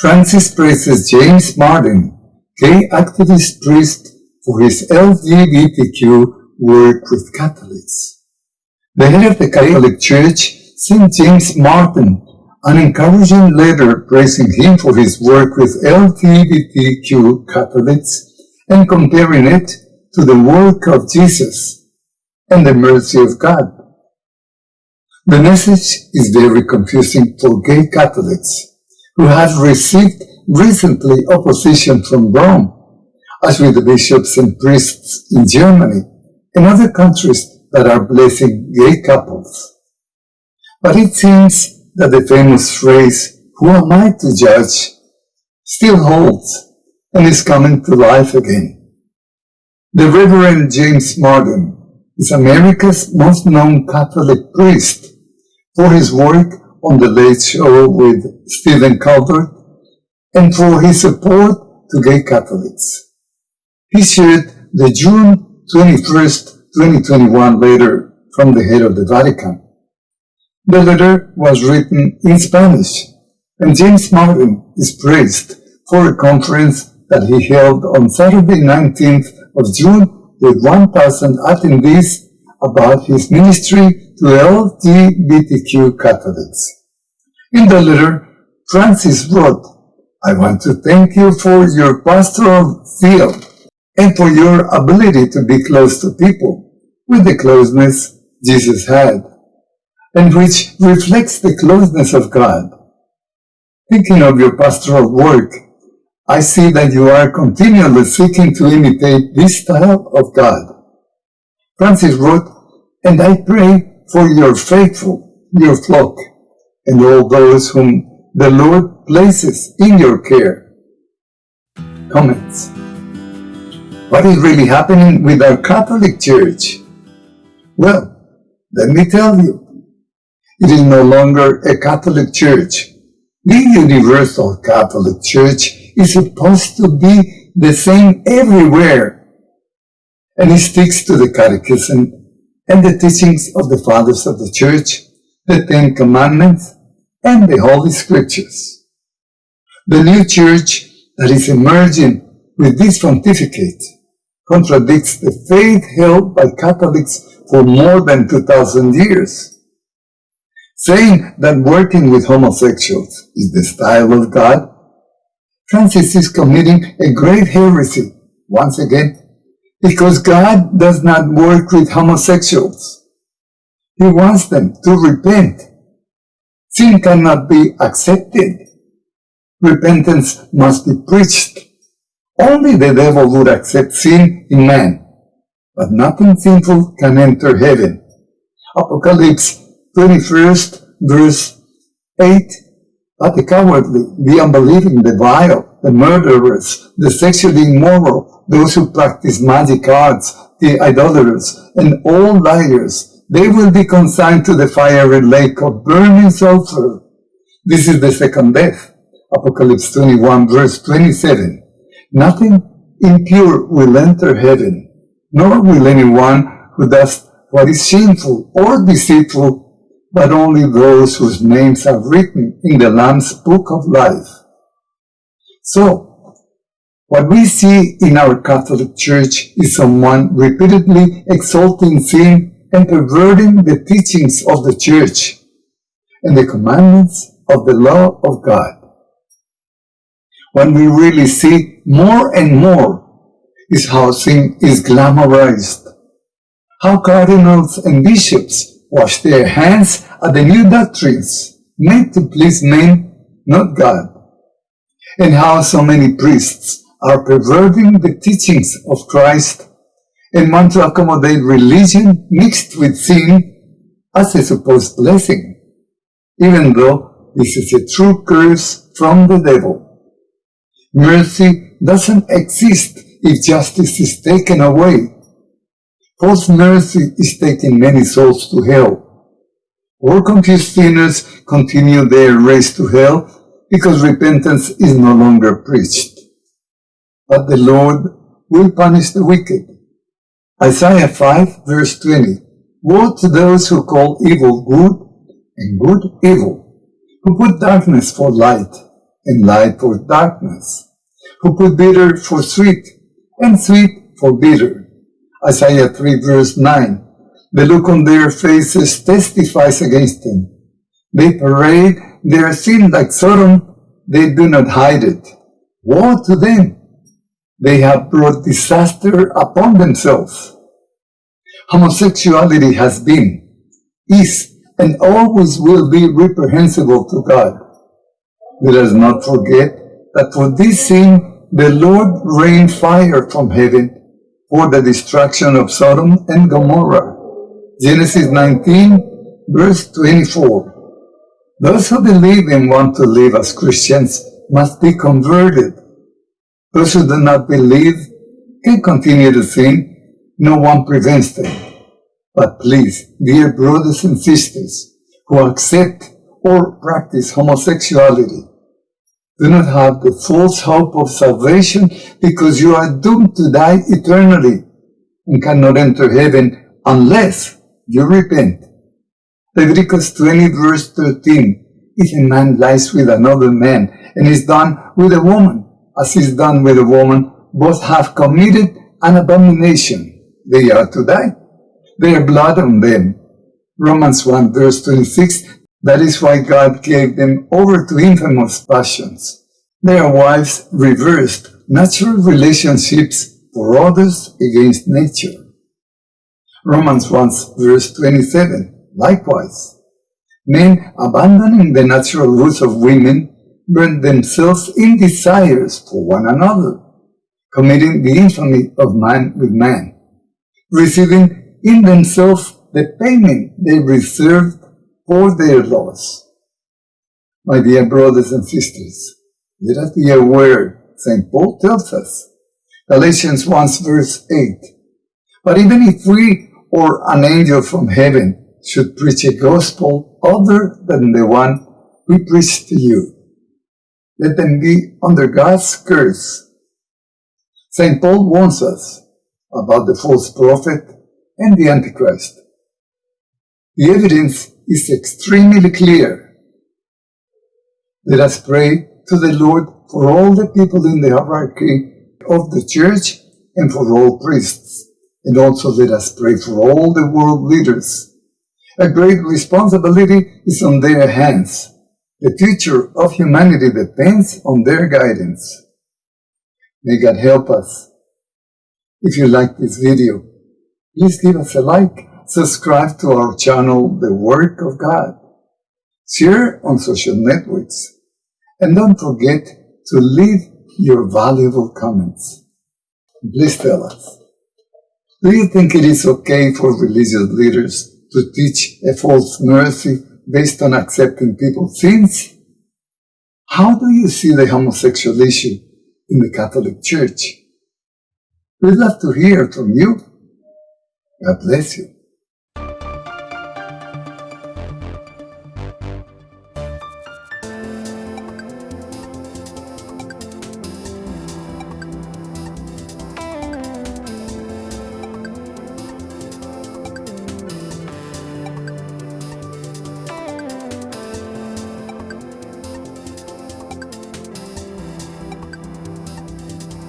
Francis praises James Martin, gay activist priest, for his LGBTQ work with Catholics. The head of the Catholic Church St. James Martin an encouraging letter praising him for his work with LGBTQ Catholics and comparing it to the work of Jesus and the mercy of God. The message is very confusing for gay Catholics who have received recently opposition from Rome, as with the bishops and priests in Germany and other countries that are blessing gay couples. But it seems that the famous phrase, who am I to judge, still holds and is coming to life again. The Reverend James Martin is America's most known Catholic priest for his work on The Late Show with Stephen Colbert and for his support to gay Catholics. He shared the June 21st, 2021 letter from the head of the Vatican. The letter was written in Spanish, and James Martin is praised for a conference that he held on Saturday 19th of June with 1,000 attendees about his ministry to LGBTQ Catholics. In the letter, Francis wrote, I want to thank you for your pastoral zeal and for your ability to be close to people with the closeness Jesus had, and which reflects the closeness of God. Thinking of your pastoral work, I see that you are continually seeking to imitate this style of God. Francis wrote, And I pray for your faithful, your flock, and all those whom the Lord places in your care. Comments. What is really happening with our Catholic Church? Well, let me tell you. It is no longer a Catholic Church. The Universal Catholic Church is supposed to be the same everywhere. And it sticks to the Catechism and the teachings of the Fathers of the Church, the Ten Commandments, and the Holy Scriptures. The new Church that is emerging with this pontificate contradicts the faith held by Catholics for more than 2,000 years. Saying that working with homosexuals is the style of God, Francis is committing a great heresy, once again, because God does not work with homosexuals. He wants them to repent. Sin cannot be accepted. Repentance must be preached. Only the devil would accept sin in man, but nothing sinful can enter heaven. Apocalypse 21st verse 8 But the cowardly, the unbelieving, the vile, the murderers, the sexually immoral, those who practice magic arts, the idolaters, and all liars, they will be consigned to the fiery lake of burning sulfur. This is the second death. Apocalypse 21 verse 27. Nothing impure will enter heaven, nor will anyone who does what is shameful or deceitful, but only those whose names are written in the Lamb's book of life. So, what we see in our Catholic Church is someone repeatedly exalting sin and perverting the teachings of the Church and the commandments of the law of God. What we really see more and more is how sin is glamorized, how cardinals and bishops wash their hands at the new doctrines meant to please men, not God, and how so many priests are perverting the teachings of Christ and want to accommodate religion mixed with sin as a supposed blessing, even though this is a true curse from the devil. Mercy doesn't exist if justice is taken away. False mercy is taking many souls to hell. All confused sinners continue their race to hell because repentance is no longer preached. But the Lord will punish the wicked. Isaiah 5 verse 20 Woe to those who call evil good and good evil, who put darkness for light and light for darkness, who put bitter for sweet and sweet for bitter. Isaiah 3 verse 9. The look on their faces testifies against them. They parade their sin like Sodom, they do not hide it. Woe to them! They have brought disaster upon themselves. Homosexuality has been, is, and always will be reprehensible to God. Let us not forget that for this sin the Lord rained fire from heaven for the destruction of Sodom and Gomorrah. Genesis 19, verse 24. Those who believe and want to live as Christians must be converted. Those who do not believe can continue to sin. No one prevents them. But please, dear brothers and sisters who accept or practice homosexuality, do not have the false hope of salvation because you are doomed to die eternally and cannot enter heaven unless you repent. Leviticus 20 verse 13 If a man lies with another man and is done with a woman, as is done with a woman, both have committed an abomination. They are to die. Their blood on them. Romans 1 verse 26 that is why God gave them over to infamous passions. Their wives reversed natural relationships for others against nature. Romans 1 verse 27, likewise. Men abandoning the natural roots of women burn themselves in desires for one another, committing the infamy of man with man, receiving in themselves the payment they reserved for their laws. My dear brothers and sisters, let us be aware, St. Paul tells us, Galatians 1 verse 8, But even if we or an angel from heaven should preach a gospel other than the one we preach to you, let them be under God's curse. St. Paul warns us about the false prophet and the Antichrist. The evidence is extremely clear. Let us pray to the Lord for all the people in the hierarchy of the church and for all priests. And also let us pray for all the world leaders. A great responsibility is on their hands. The future of humanity depends on their guidance. May God help us. If you like this video, please give us a like subscribe to our channel, The Work of God. Share on social networks. And don't forget to leave your valuable comments. Please tell us. Do you think it is okay for religious leaders to teach a false mercy based on accepting people's sins? How do you see the homosexual issue in the Catholic Church? We'd love to hear from you. God bless you.